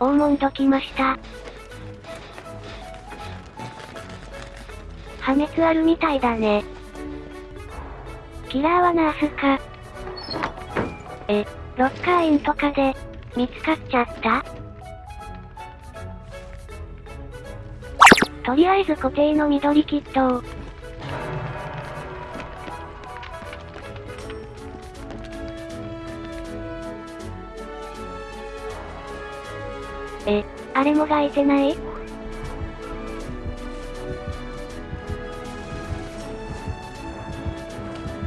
オーモンド来ました。破滅あるみたいだね。キラーはナースか。え、ロッカーインとかで、見つかっちゃった？とりあえず固定の緑キットを。え、あれもがいてない？ち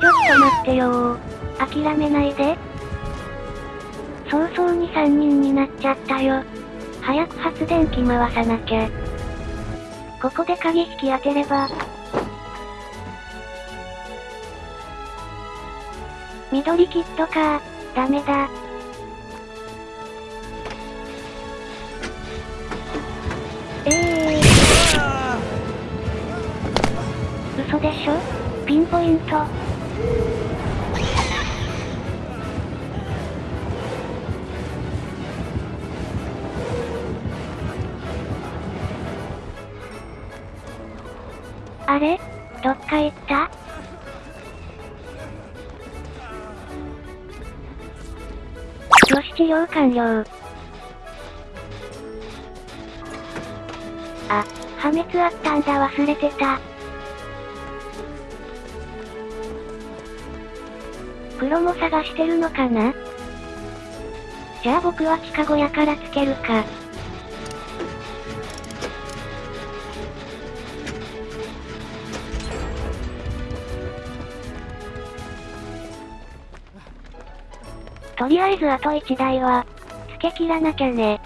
ょっと待ってよー。諦めないで。早々に3人になっちゃったよ。早く発電機回さなきゃ。ここで鍵引き当てれば。緑キットかダメだ。嘘でしょ？ピンポイント。あれ？どっか行った？よし治療完了。あ、破滅あったんだ忘れてた。黒も探してるのかな？じゃあ僕は地下小屋からつけるか。とりあえずあと1台は、つけ切らなきゃね。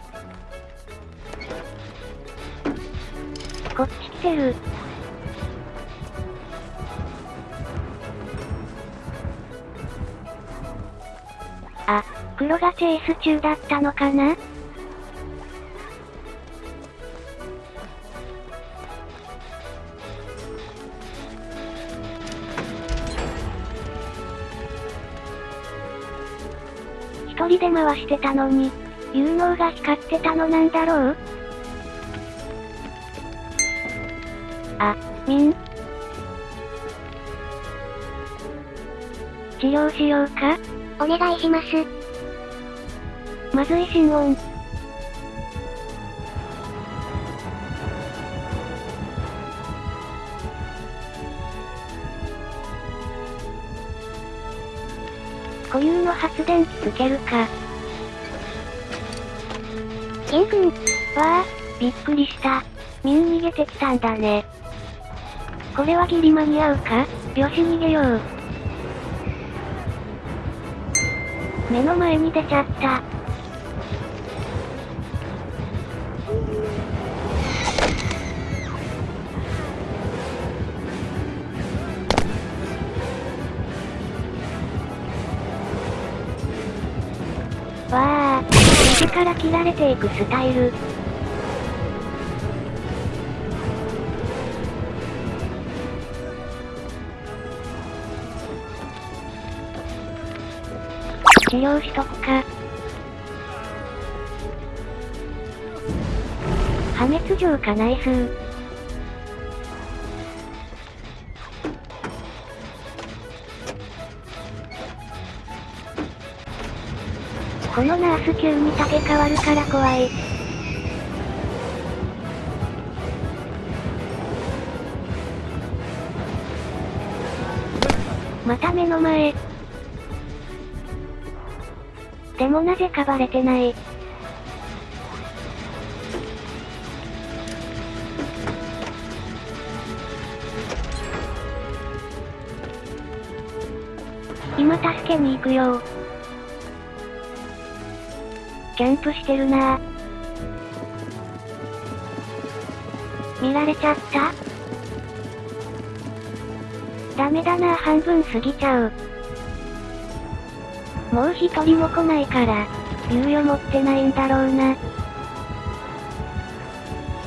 こっち来てる。黒がチェイス中だったのかな？一人で回してたのに、有能が光ってたのなんだろう？あ、ミン治療しようか？お願いします。まずい心音。固有の発電機つけるか。ケン君、わあ、びっくりした。ミン逃げてきたんだね。これはギリ間に合うか？よし逃げよう。目の前に出ちゃった。あ、右から切られていくスタイル。治療しとくか。破滅状か内数このナース急に竹変わるから怖い。また目の前。でもなぜかバレてない。今助けに行くよキャンプしてるなぁ。見られちゃった？ダメだなぁ半分過ぎちゃう。もう一人も来ないから、猶予持ってないんだろうな。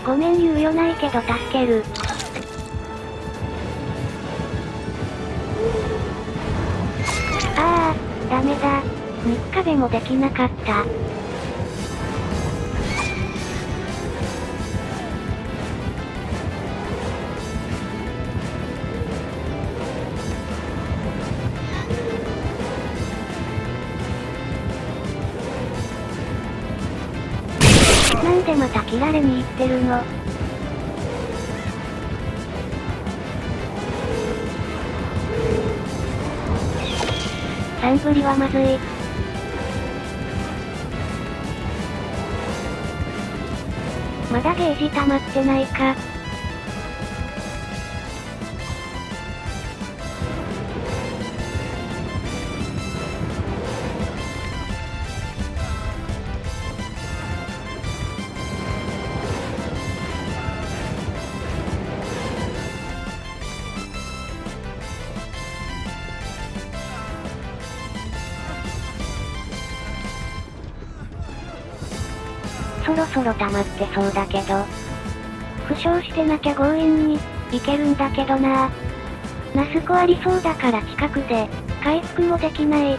ごめん猶予ないけど助ける。ああ、ダメだ。三日でもできなかった。でまた切られに行ってるのサンブリはまずい。まだゲージ溜まってないか。そろそろ溜まってそうだけど。負傷してなきゃ強引に、いけるんだけどなナスコありそうだから近くで、回復もできない。う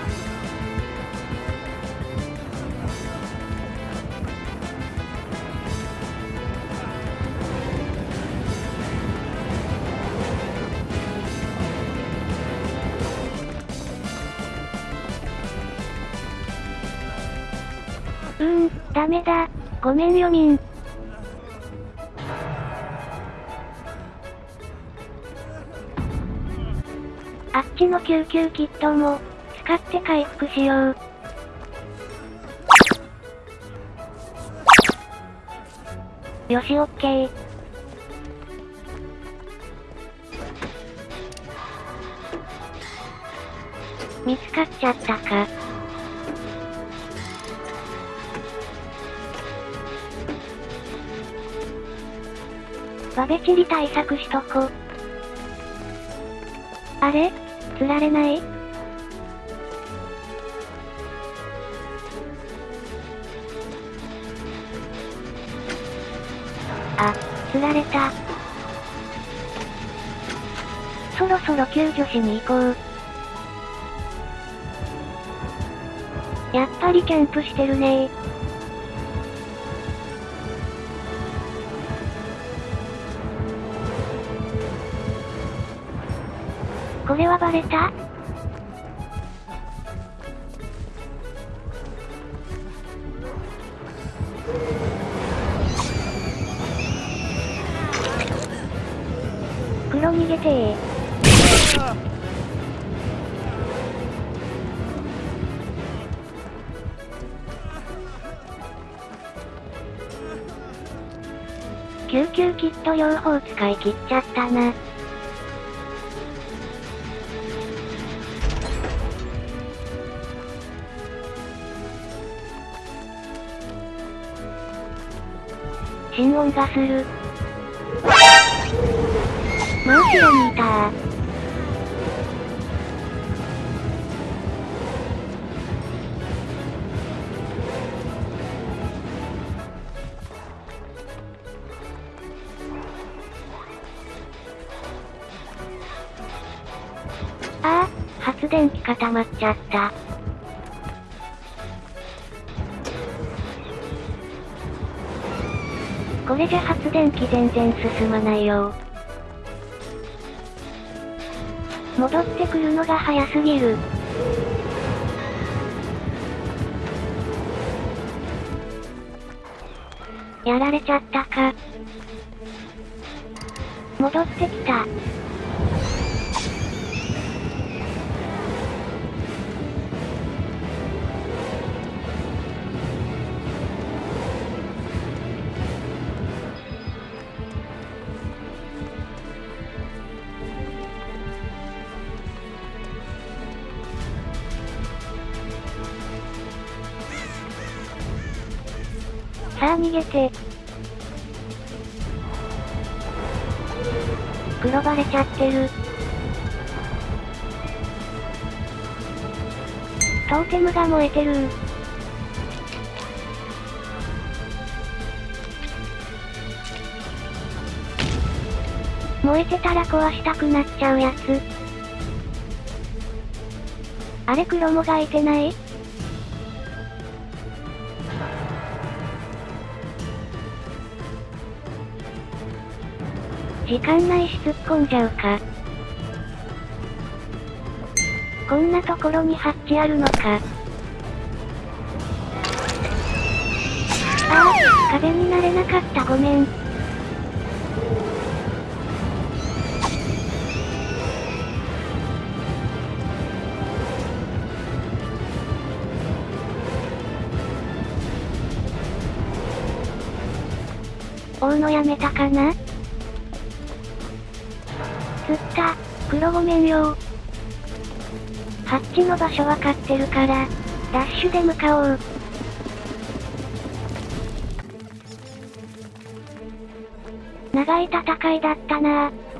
ーん、ダメだ。ごめんよみん。あっちの救急キットも、使って回復しよう。よしオッケー。見つかっちゃったか。バベチリ対策しとこ。あれ？釣られない？あ、釣られた。そろそろ救助しに行こう。やっぱりキャンプしてるねこれはバレた？黒逃げてー。救急キット両方使い切っちゃったな。心音がする。真後ろにいたー。ああ、発電機固まっちゃった。これじゃ発電機全然進まないよ戻ってくるのが早すぎる。やられちゃったか。戻ってきた。さあ逃げて。黒バレちゃってる。トーテムが燃えてる燃えてたら壊したくなっちゃうやつ。あれ黒もがいてない？時間ないし突っ込んじゃうか。こんなところにハッチあるのか。ああ、壁になれなかったごめん。追うのやめたかな？釣った。黒ごめんよハッチの場所わかってるから、ダッシュで向かおう。長い戦いだったなぁ。